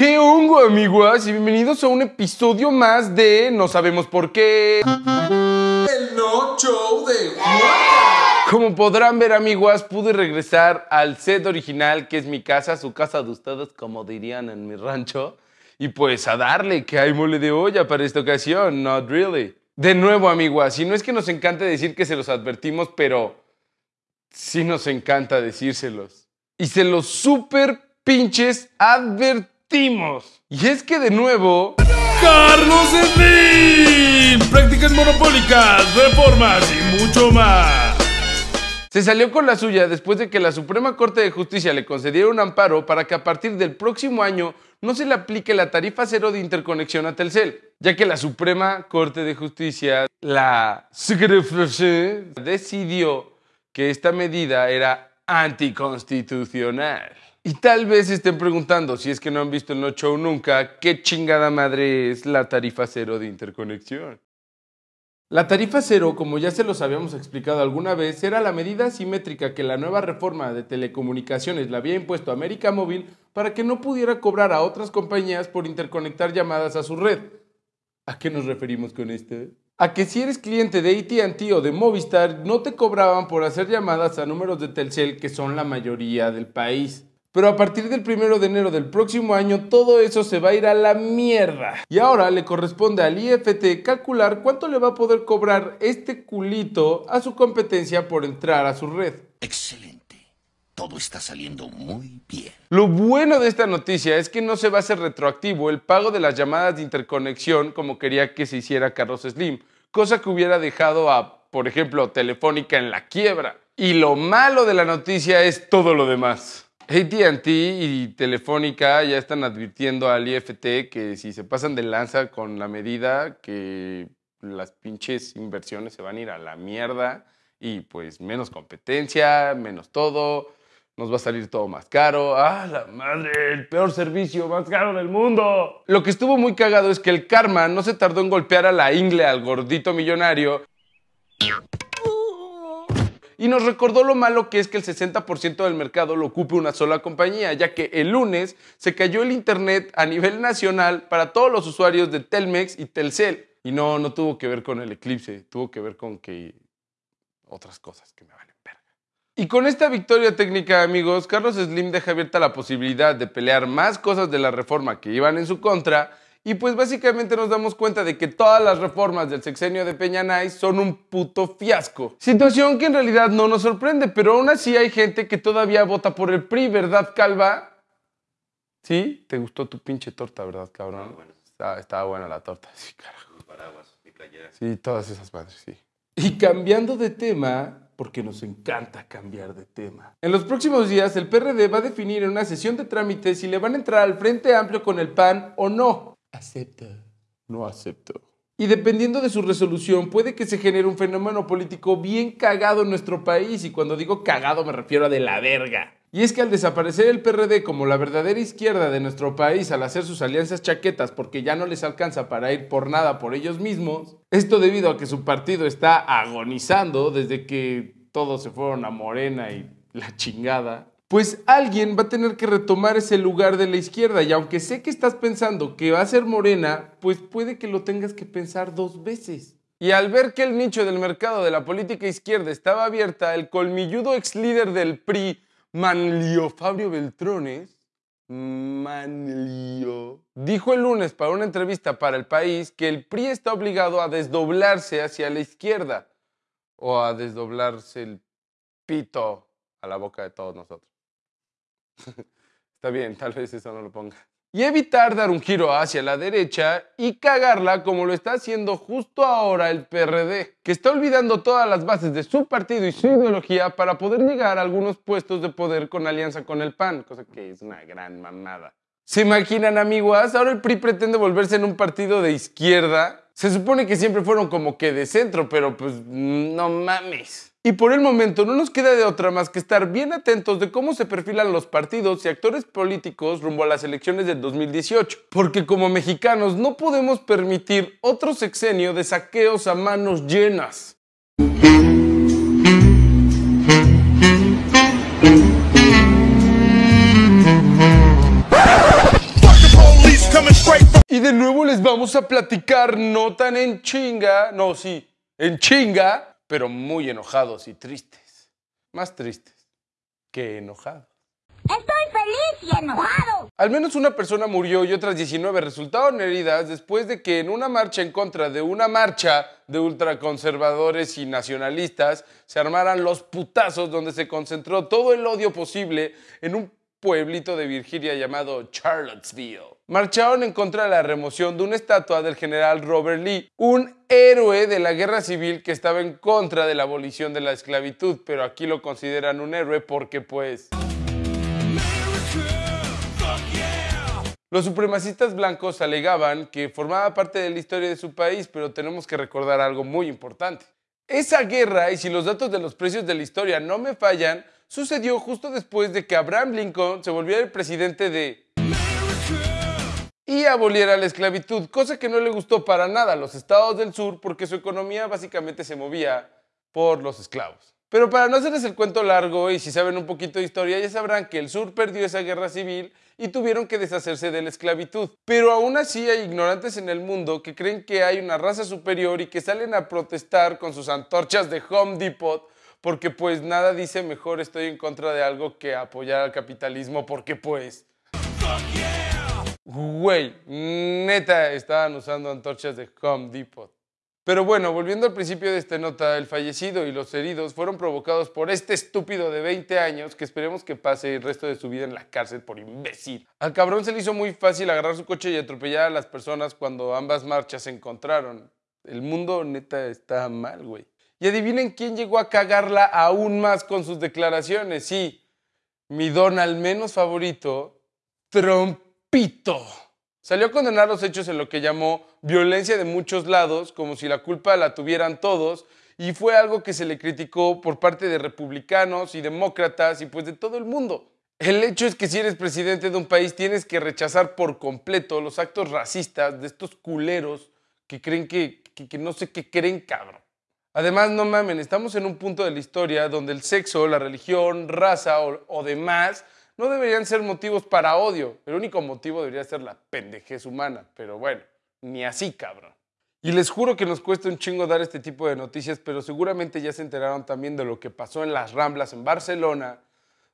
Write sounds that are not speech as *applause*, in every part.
¿Qué hongo, amiguas? Y bienvenidos a un episodio más de No sabemos por qué. El no show de Como podrán ver, amiguas, pude regresar al set original, que es mi casa, su casa de ustedes, como dirían en mi rancho. Y pues a darle, que hay mole de olla para esta ocasión, not really. De nuevo, amiguas, y no es que nos encante decir que se los advertimos, pero sí nos encanta decírselos. Y se los super pinches advertimos. Y es que de nuevo... Carlos Slim. Prácticas monopólicas, reformas y mucho más. Se salió con la suya después de que la Suprema Corte de Justicia le concediera un amparo para que a partir del próximo año no se le aplique la tarifa cero de interconexión a Telcel, ya que la Suprema Corte de Justicia, la decidió que esta medida era anticonstitucional. Y tal vez estén preguntando, si es que no han visto el No Show nunca, ¿qué chingada madre es la tarifa cero de interconexión? La tarifa cero, como ya se los habíamos explicado alguna vez, era la medida asimétrica que la nueva reforma de telecomunicaciones le había impuesto a América Móvil para que no pudiera cobrar a otras compañías por interconectar llamadas a su red. ¿A qué nos referimos con esto? A que si eres cliente de ATT o de Movistar, no te cobraban por hacer llamadas a números de Telcel, que son la mayoría del país. Pero a partir del primero de enero del próximo año, todo eso se va a ir a la mierda. Y ahora le corresponde al IFT calcular cuánto le va a poder cobrar este culito a su competencia por entrar a su red. Excelente. Todo está saliendo muy bien. Lo bueno de esta noticia es que no se va a hacer retroactivo el pago de las llamadas de interconexión como quería que se hiciera Carlos Slim, cosa que hubiera dejado a, por ejemplo, Telefónica en la quiebra. Y lo malo de la noticia es todo lo demás. ATT y Telefónica ya están advirtiendo al IFT que si se pasan de lanza con la medida, que las pinches inversiones se van a ir a la mierda y pues menos competencia, menos todo, nos va a salir todo más caro. ¡Ah, la madre! El peor servicio más caro del mundo. Lo que estuvo muy cagado es que el karma no se tardó en golpear a la ingle al gordito millonario y nos recordó lo malo que es que el 60% del mercado lo ocupe una sola compañía, ya que el lunes se cayó el Internet a nivel nacional para todos los usuarios de Telmex y Telcel. Y no, no tuvo que ver con el eclipse, tuvo que ver con que otras cosas que me valen verga. Y con esta victoria técnica, amigos, Carlos Slim deja abierta la posibilidad de pelear más cosas de la reforma que iban en su contra y pues básicamente nos damos cuenta de que todas las reformas del sexenio de Peña Nice son un puto fiasco. Situación que en realidad no nos sorprende, pero aún así hay gente que todavía vota por el PRI, ¿verdad, Calva? ¿Sí? ¿Te gustó tu pinche torta, verdad, cabrón? Estaba, buena la torta, *laughs* sí, carajo. paraguas, mi playera. Sí, todas esas madres, sí. Y cambiando de tema, porque nos encanta cambiar de tema. En los próximos días, el PRD va a definir en una sesión de trámites si le van a entrar al Frente Amplio con el PAN o no. Acepto. No acepto. Y dependiendo de su resolución, puede que se genere un fenómeno político bien cagado en nuestro país. Y cuando digo cagado me refiero a de la verga. Y es que al desaparecer el PRD como la verdadera izquierda de nuestro país al hacer sus alianzas chaquetas porque ya no les alcanza para ir por nada por ellos mismos, esto debido a que su partido está agonizando desde que todos se fueron a Morena y la chingada, pues alguien va a tener que retomar ese lugar de la izquierda. Y aunque sé que estás pensando que va a ser morena, pues puede que lo tengas que pensar dos veces. Y al ver que el nicho del mercado de la política izquierda estaba abierta, el colmilludo ex líder del PRI, Manlio Fabio Beltrones, Manlio, dijo el lunes para una entrevista para el país que el PRI está obligado a desdoblarse hacia la izquierda o a desdoblarse el pito a la boca de todos nosotros. *laughs* Está bien, tal vez eso no lo ponga. Y evitar dar un giro hacia la derecha y cagarla como lo está haciendo justo ahora el PRD, que está olvidando todas las bases de su partido y su ideología para poder llegar a algunos puestos de poder con alianza con el PAN, cosa que es una gran mamada. ¿Se imaginan, amiguas? Ahora el PRI pretende volverse en un partido de izquierda. Se supone que siempre fueron como que de centro, pero pues no mames. Y por el momento no nos queda de otra más que estar bien atentos de cómo se perfilan los partidos y actores políticos rumbo a las elecciones del 2018. Porque como mexicanos no podemos permitir otro sexenio de saqueos a manos llenas. Vamos a platicar no tan en chinga, no, sí, en chinga, pero muy enojados y tristes. Más tristes que enojados. Estoy feliz y enojado. Al menos una persona murió y otras 19 resultaron heridas después de que en una marcha en contra de una marcha de ultraconservadores y nacionalistas se armaran los putazos donde se concentró todo el odio posible en un pueblito de Virginia llamado Charlottesville. Marcharon en contra de la remoción de una estatua del general Robert Lee, un héroe de la guerra civil que estaba en contra de la abolición de la esclavitud, pero aquí lo consideran un héroe porque pues... Los supremacistas blancos alegaban que formaba parte de la historia de su país, pero tenemos que recordar algo muy importante. Esa guerra, y si los datos de los precios de la historia no me fallan, sucedió justo después de que Abraham Lincoln se volviera el presidente de... y aboliera la esclavitud, cosa que no le gustó para nada a los estados del sur porque su economía básicamente se movía por los esclavos. Pero para no hacerles el cuento largo y si saben un poquito de historia, ya sabrán que el sur perdió esa guerra civil y tuvieron que deshacerse de la esclavitud. Pero aún así hay ignorantes en el mundo que creen que hay una raza superior y que salen a protestar con sus antorchas de Home Depot porque pues nada dice mejor estoy en contra de algo que apoyar al capitalismo porque pues... Güey, neta estaban usando antorchas de Home Depot. Pero bueno, volviendo al principio de esta nota, el fallecido y los heridos fueron provocados por este estúpido de 20 años que esperemos que pase el resto de su vida en la cárcel por imbécil. Al cabrón se le hizo muy fácil agarrar su coche y atropellar a las personas cuando ambas marchas se encontraron. El mundo neta está mal, güey. Y adivinen quién llegó a cagarla aún más con sus declaraciones. Sí, mi don al menos favorito, Trompito. Salió a condenar los hechos en lo que llamó violencia de muchos lados, como si la culpa la tuvieran todos, y fue algo que se le criticó por parte de republicanos y demócratas y pues de todo el mundo. El hecho es que si eres presidente de un país tienes que rechazar por completo los actos racistas de estos culeros que creen que, que, que no sé qué creen, cabrón. Además, no mamen, estamos en un punto de la historia donde el sexo, la religión, raza o, demás no deberían ser motivos para odio. El único motivo debería ser la pendejez humana. Pero bueno, ni así, cabrón. Y les juro que nos cuesta un chingo dar este tipo de noticias, pero seguramente ya se enteraron también de lo que pasó en las Ramblas en Barcelona,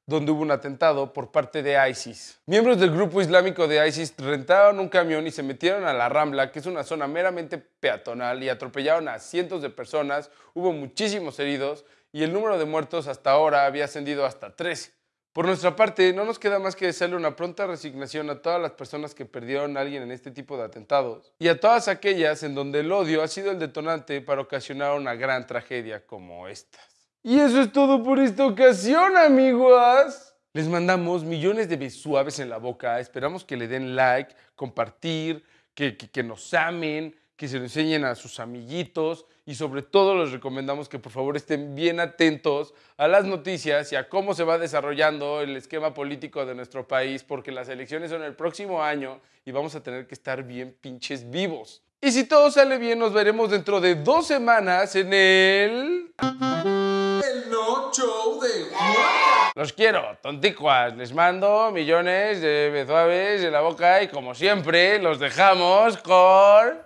donde hubo un atentado por parte de ISIS. Miembros del grupo islámico de ISIS rentaron un camión y se metieron a la Rambla, que es una zona meramente peatonal, y atropellaron a cientos de personas, hubo muchísimos heridos y el número de muertos hasta ahora había ascendido hasta 13. Por nuestra parte, no nos queda más que desearle una pronta resignación a todas las personas que perdieron a alguien en este tipo de atentados y a todas aquellas en donde el odio ha sido el detonante para ocasionar una gran tragedia como estas. Y eso es todo por esta ocasión, amigos. Les mandamos millones de besuaves en la boca. Esperamos que le den like, compartir, que, que, que nos amen, que se lo enseñen a sus amiguitos y sobre todo les recomendamos que por favor estén bien atentos a las noticias y a cómo se va desarrollando el esquema político de nuestro país porque las elecciones son el próximo año y vamos a tener que estar bien pinches vivos. Y si todo sale bien nos veremos dentro de dos semanas en el... Show de Los quiero, tonticuas. Les mando millones de besuaves en la boca y como siempre los dejamos con...